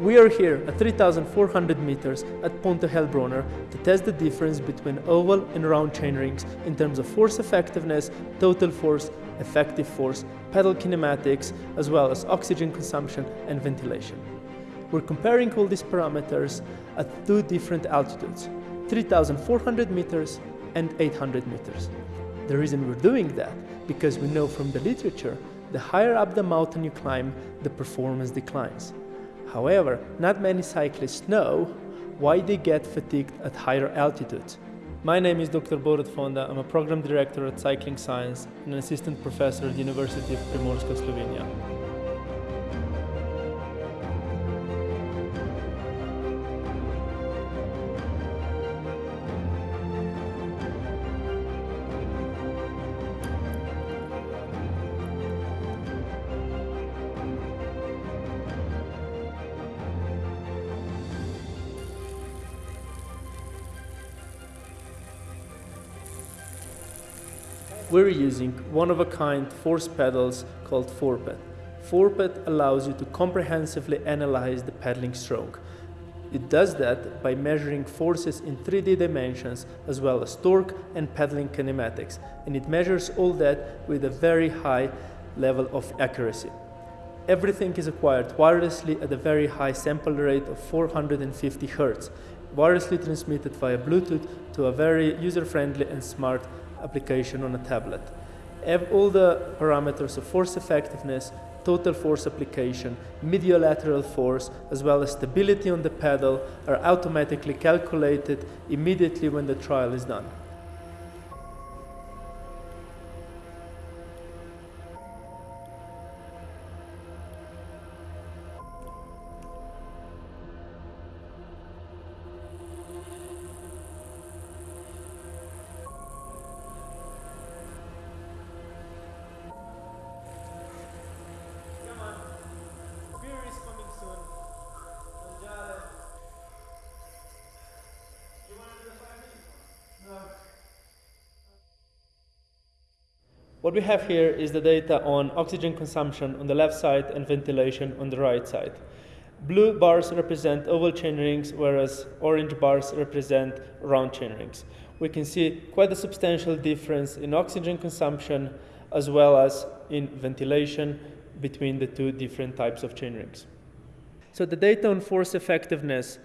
We are here at 3,400 meters at Pointe Helbronner to test the difference between oval and round chainrings in terms of force effectiveness, total force, effective force, pedal kinematics, as well as oxygen consumption and ventilation. We're comparing all these parameters at two different altitudes, 3,400 meters and 800 meters. The reason we're doing that, because we know from the literature, the higher up the mountain you climb, the performance declines. However, not many cyclists know why they get fatigued at higher altitudes. My name is Dr. Borut Fonda. I'm a program director at Cycling Science and an assistant professor at the University of Primorska, Slovenia. We're using one-of-a-kind force pedals called ForPed. ForPed allows you to comprehensively analyze the pedaling stroke. It does that by measuring forces in 3D dimensions as well as torque and pedaling kinematics. And it measures all that with a very high level of accuracy. Everything is acquired wirelessly at a very high sample rate of 450 Hz, wirelessly transmitted via Bluetooth to a very user-friendly and smart application on a tablet. All the parameters of force effectiveness, total force application, mediolateral force, as well as stability on the pedal are automatically calculated immediately when the trial is done. What we have here is the data on oxygen consumption on the left side and ventilation on the right side. Blue bars represent oval chain rings, whereas orange bars represent round chain rings. We can see quite a substantial difference in oxygen consumption as well as in ventilation between the two different types of chain rings. So the data on force effectiveness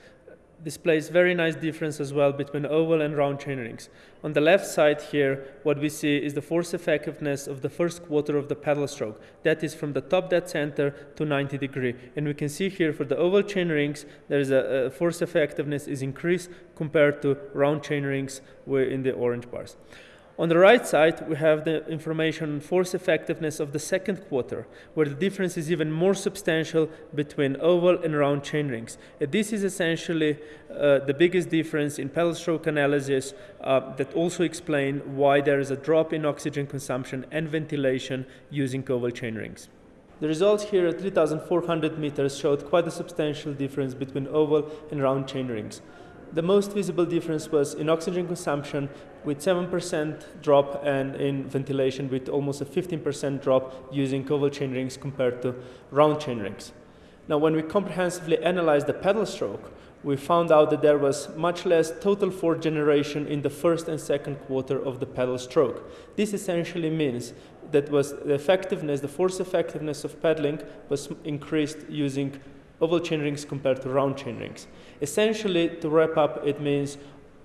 displays very nice difference as well between oval and round chain rings. On the left side here, what we see is the force effectiveness of the first quarter of the pedal stroke. That is from the top dead center to 90 degree. And we can see here for the oval chain rings, there is a, a force effectiveness is increased compared to round chain rings in the orange bars. On the right side, we have the information on force effectiveness of the second quarter, where the difference is even more substantial between oval and round chain rings. This is essentially uh, the biggest difference in pedal stroke analysis uh, that also explain why there is a drop in oxygen consumption and ventilation using oval chain rings. The results here at 3,400 meters showed quite a substantial difference between oval and round chain rings. The most visible difference was in oxygen consumption with 7% drop and in ventilation with almost a 15% drop using oval chain rings compared to round chain rings. Now when we comprehensively analyzed the pedal stroke, we found out that there was much less total force generation in the first and second quarter of the pedal stroke. This essentially means that was the effectiveness, the force effectiveness of pedaling was increased using oval chain rings compared to round chain rings. Essentially, to wrap up, it means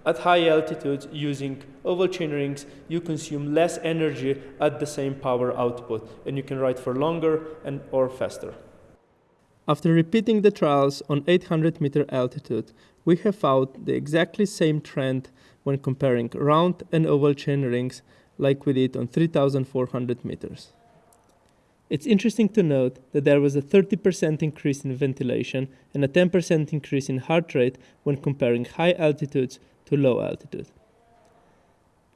at high altitudes using oval chain rings, you consume less energy at the same power output, and you can ride for longer and or faster. After repeating the trials on 800 meter altitude, we have found the exactly same trend when comparing round and oval chain rings like we did on 3400 meters. It's interesting to note that there was a 30% increase in ventilation and a 10% increase in heart rate when comparing high altitudes to low altitude.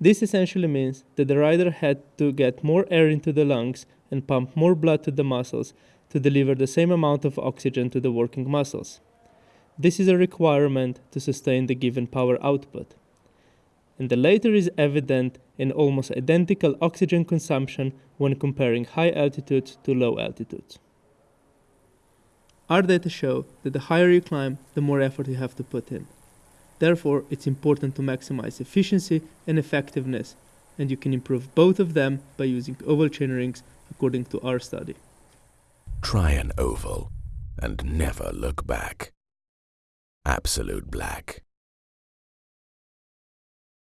This essentially means that the rider had to get more air into the lungs and pump more blood to the muscles to deliver the same amount of oxygen to the working muscles. This is a requirement to sustain the given power output. And the later is evident in almost identical oxygen consumption when comparing high altitudes to low altitudes. Our data show that the higher you climb, the more effort you have to put in. Therefore, it's important to maximize efficiency and effectiveness, and you can improve both of them by using oval chain rings according to our study. Try an oval and never look back. Absolute Black.